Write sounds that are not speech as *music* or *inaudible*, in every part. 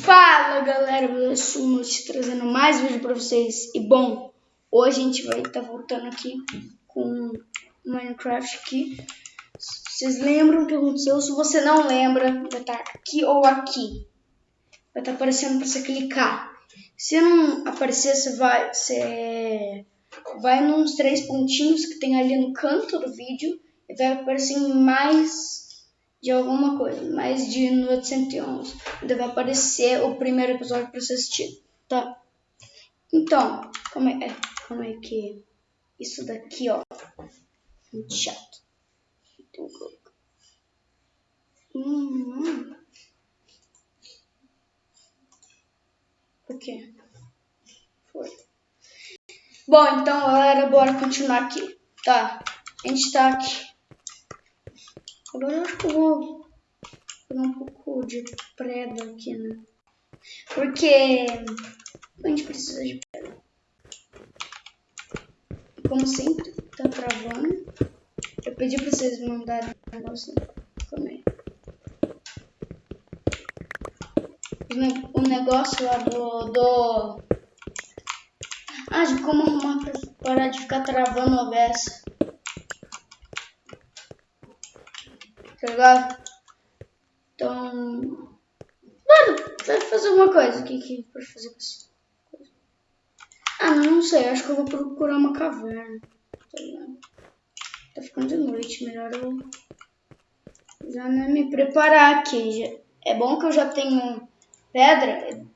Fala galera, eu sou o trazendo mais vídeo pra vocês. E bom, hoje a gente vai estar tá voltando aqui com Minecraft aqui. Vocês lembram o que aconteceu? Se você não lembra, vai estar tá aqui ou aqui. Vai estar tá aparecendo para você clicar. Se não aparecer, você vai, você vai nos três pontinhos que tem ali no canto do vídeo e vai aparecer mais de alguma coisa, mais de 911. Ainda vai aparecer o primeiro episódio para você assistir, tá? Então, como é, é, como é que isso daqui, ó, muito chato. Hum, O quê? Foi. Bom, então, galera, bora continuar aqui, tá? A gente tá aqui Agora eu acho que eu vou pegar um pouco de preda aqui, né? Porque a gente precisa de preda. Como sempre, tá travando. Eu pedi pra vocês mandarem um negócio também. O negócio lá do, do... Ah, de como arrumar pra parar de ficar travando a OBS. Tá ligado? Então. Mano, vai fazer uma coisa. O que que pode fazer com coisa? Ah, não, não sei. Acho que eu vou procurar uma caverna. Tá ligado? Tá ficando de noite. Melhor eu já me preparar aqui. É bom que eu já tenho pedra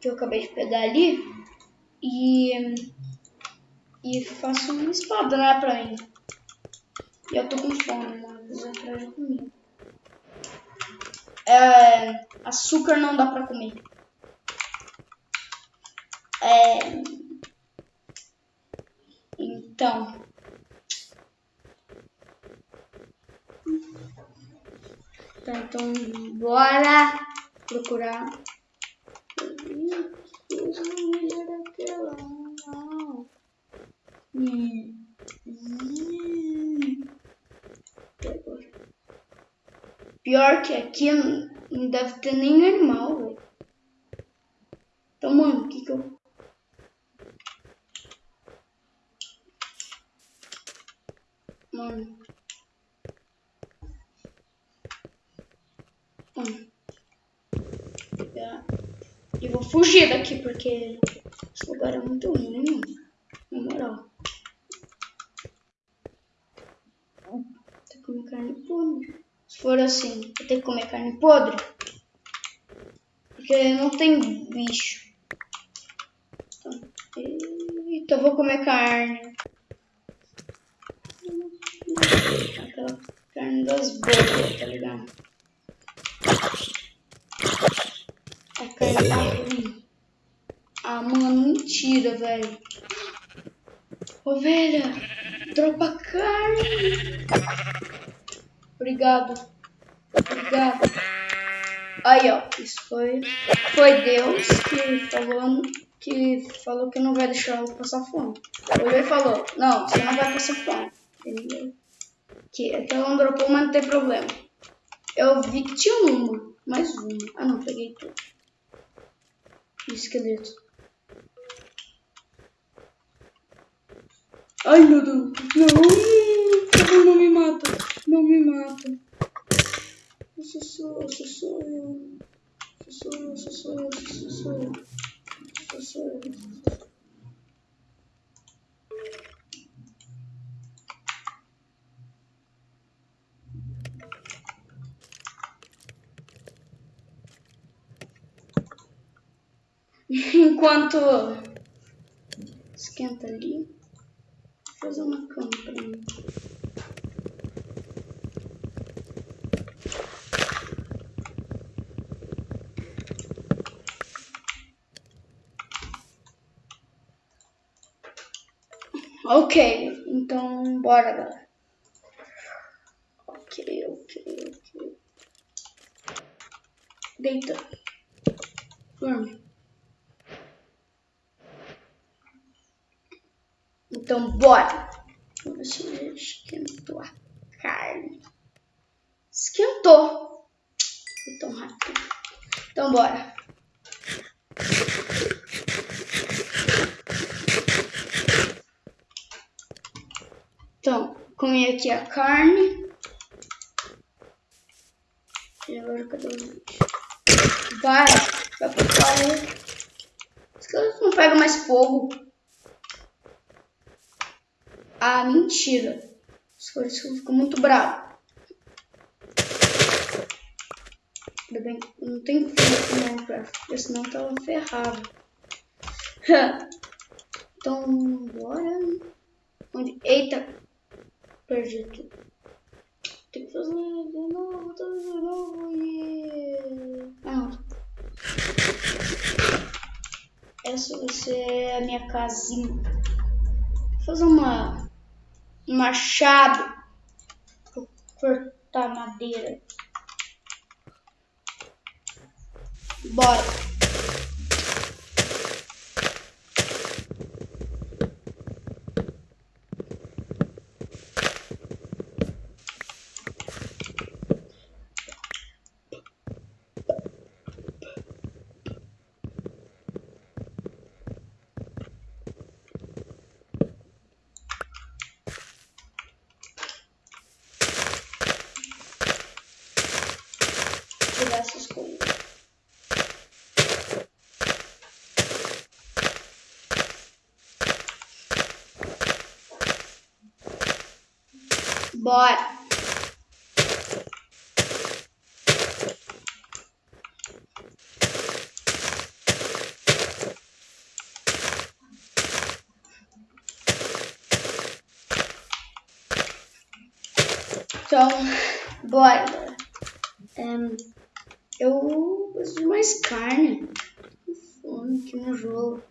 que eu acabei de pegar ali. E. E faço uma espada, né, pra mim. E eu tô com fome, mano. Vou entrar de comida. É, açúcar não dá pra comer. É, então. Tá, então, bora procurar. Pior que aqui não deve ter nem animal, velho. Então, mano, o que que eu... Mano. Mano. E vou fugir daqui, porque esse lugar é muito ruim, mano. Na moral. Tá com carne podre. Se for assim, tenho que comer carne podre. Porque não tem bicho. Então, vou comer carne. Aquela carne das boas, tá ligado? A carne tá ruim. Ah, mano, mentira, velho. Ovelha, dropa carne. Obrigado. Obrigado. Aí, ó. Isso foi, foi Deus que falou que falou que não vai deixar eu passar fome. Olhou e falou, não, você não vai passar fome. Entendeu? Que aquela não dropou, mas não tem problema. Eu vi que tinha uma, mais uma. Ah não, peguei tudo. Esqueleto. Ai meu Deus, não, não me mata. Não me mata. Isso sou, isso sou eu. Isso sou eu, isso sou eu, isso sou eu. Isso sou eu. *laughs* Enquanto esquenta ali, vou fazer uma cama pra mim. Ok, então bora, galera. Ok, ok, ok. Deita. Dorme. Então, bora! Deixa eu esquentou a carne. Esquentou! Foi tão rápido. Então, bora! Então, comi aqui a carne. E agora cadê o vídeo? Vai, vai pro fora. Os caras não pegam mais fogo. Ah, mentira. Caras ficam muito bravos. Ainda bem que não tem fogo no Minecraft, porque senão tava ferrado. *laughs* então, bora. Onde? Eita! Perdi tudo. Tem que fazer de novo, tudo de novo. Yeah. Ah, não. Essa vai ser a minha casinha. Vou fazer uma um machado para cortar madeira. Bora. Essas coisas. Bora! Então, bora. Um, eu preciso de mais carne. Tô fome aqui no jogo.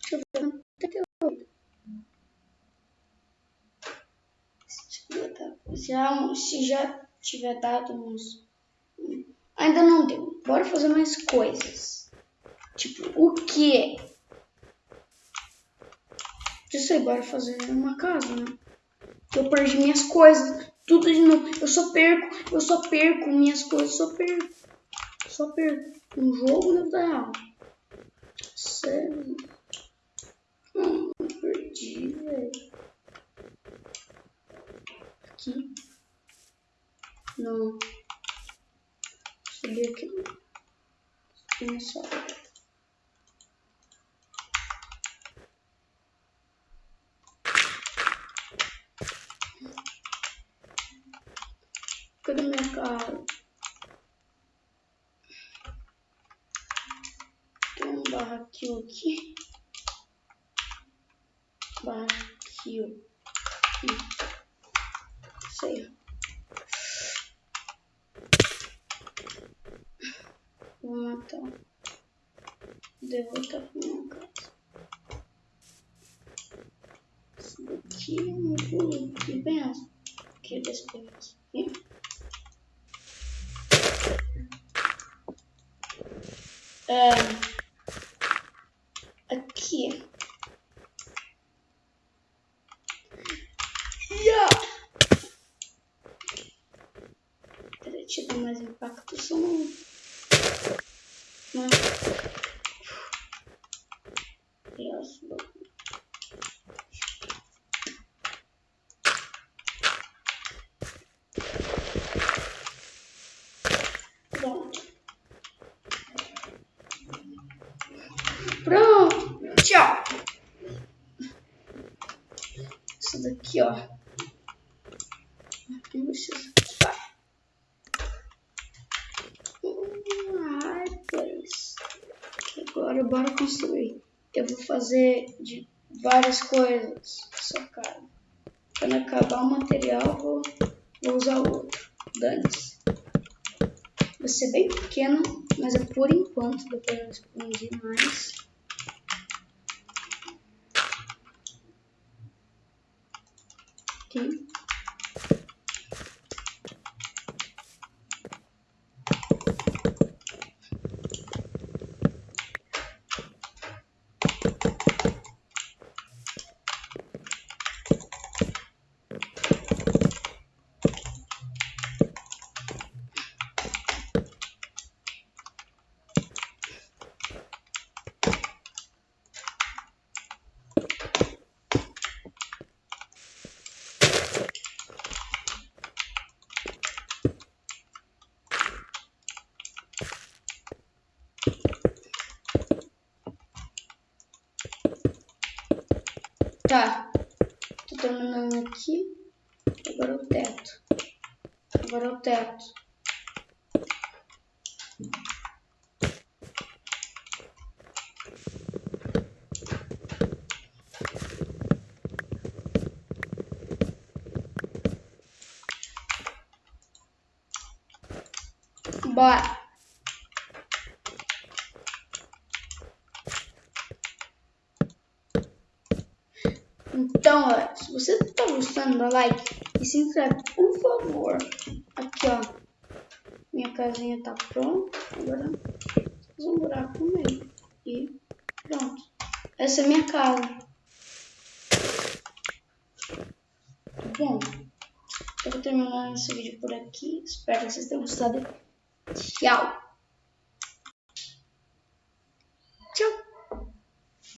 Deixa eu ver até eu... Já, se já tiver dado uns. Ainda não deu. Bora fazer mais coisas. Tipo, o que? Eu sei, bora fazer uma casa, né? Eu perdi minhas coisas. Tudo de novo. Eu só perco, eu só perco minhas coisas, só perco. Só perco. Um jogo na vida real. Sério. Hum, perdi, velho. Aqui. Não. Subir aqui. Começar. Cara? Tem um barraquinho aqui. Barraquinho. Sei. Vou matar. Devo voltar pra minha casa. Isso daqui é muito que pensa. Que despensa. Aqui. É, aqui. Yeah. Peraí, deixa eu dar mais impacto só um. Não. Tchau. Ó. Aqui vocês. Agora bora construir. Eu vou fazer de várias coisas essa cara. Quando acabar o material, vou, vou usar o outro. Dane-se. Vai ser bem pequeno, mas é por enquanto. Depois eu expandir mais. Aqui. Tá. Tô terminando aqui. Agora o teto. Agora o teto. Bora. Então, ó, se você tá gostando, dá like e se inscreve, por favor. Aqui, ó. Minha casinha tá pronta. Agora, fazer um buraco no meio. E pronto. Essa é minha casa. Bom, eu vou terminar esse vídeo por aqui. Espero que vocês tenham gostado. Tchau!